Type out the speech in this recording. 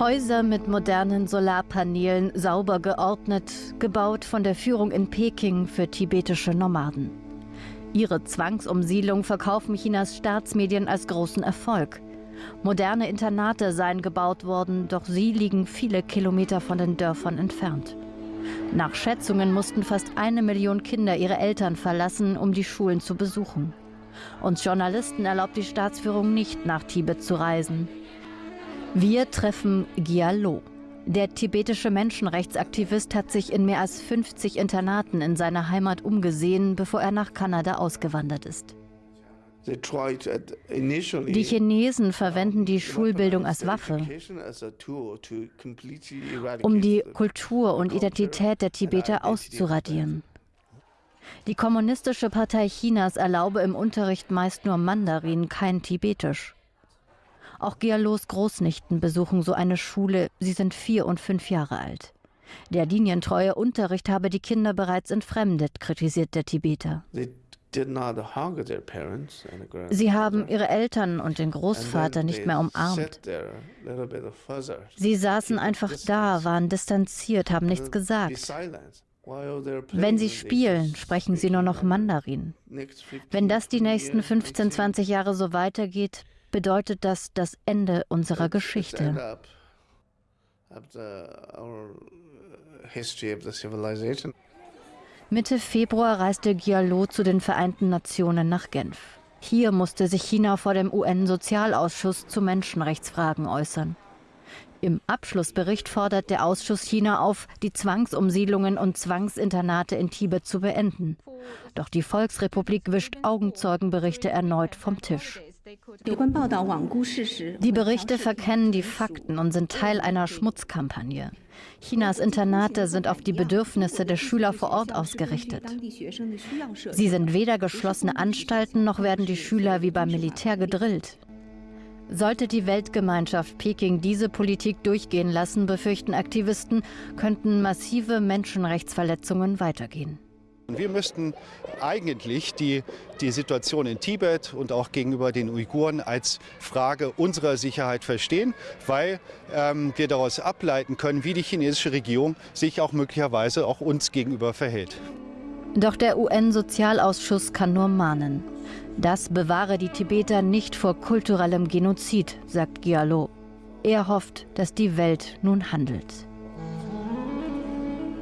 Häuser mit modernen Solarpanelen, sauber geordnet, gebaut von der Führung in Peking für tibetische Nomaden. Ihre Zwangsumsiedlung verkaufen Chinas Staatsmedien als großen Erfolg. Moderne Internate seien gebaut worden, doch sie liegen viele Kilometer von den Dörfern entfernt. Nach Schätzungen mussten fast eine Million Kinder ihre Eltern verlassen, um die Schulen zu besuchen. Uns Journalisten erlaubt die Staatsführung nicht, nach Tibet zu reisen. Wir treffen Gyalo. Der tibetische Menschenrechtsaktivist hat sich in mehr als 50 Internaten in seiner Heimat umgesehen, bevor er nach Kanada ausgewandert ist. Die Chinesen verwenden die Schulbildung als Waffe, um die Kultur und Identität der Tibeter auszuradieren. Die Kommunistische Partei Chinas erlaube im Unterricht meist nur Mandarin, kein Tibetisch. Auch Gialos Großnichten besuchen so eine Schule. Sie sind vier und fünf Jahre alt. Der linientreue Unterricht habe die Kinder bereits entfremdet, kritisiert der Tibeter. Sie haben ihre Eltern und den Großvater nicht mehr umarmt. Sie saßen einfach da, waren distanziert, haben nichts gesagt. Wenn sie spielen, sprechen sie nur noch Mandarin. Wenn das die nächsten 15, 20 Jahre so weitergeht, bedeutet das das Ende unserer Geschichte. Mitte Februar reiste Giallo zu den Vereinten Nationen nach Genf. Hier musste sich China vor dem UN-Sozialausschuss zu Menschenrechtsfragen äußern. Im Abschlussbericht fordert der Ausschuss China auf, die Zwangsumsiedlungen und Zwangsinternate in Tibet zu beenden. Doch die Volksrepublik wischt Augenzeugenberichte erneut vom Tisch. Die Berichte verkennen die Fakten und sind Teil einer Schmutzkampagne. Chinas Internate sind auf die Bedürfnisse der Schüler vor Ort ausgerichtet. Sie sind weder geschlossene Anstalten noch werden die Schüler wie beim Militär gedrillt. Sollte die Weltgemeinschaft Peking diese Politik durchgehen lassen, befürchten Aktivisten, könnten massive Menschenrechtsverletzungen weitergehen. Wir müssten eigentlich die, die Situation in Tibet und auch gegenüber den Uiguren als Frage unserer Sicherheit verstehen, weil ähm, wir daraus ableiten können, wie die chinesische Regierung sich auch möglicherweise auch uns gegenüber verhält. Doch der UN-Sozialausschuss kann nur mahnen. Das bewahre die Tibeter nicht vor kulturellem Genozid, sagt Gialo. Er hofft, dass die Welt nun handelt.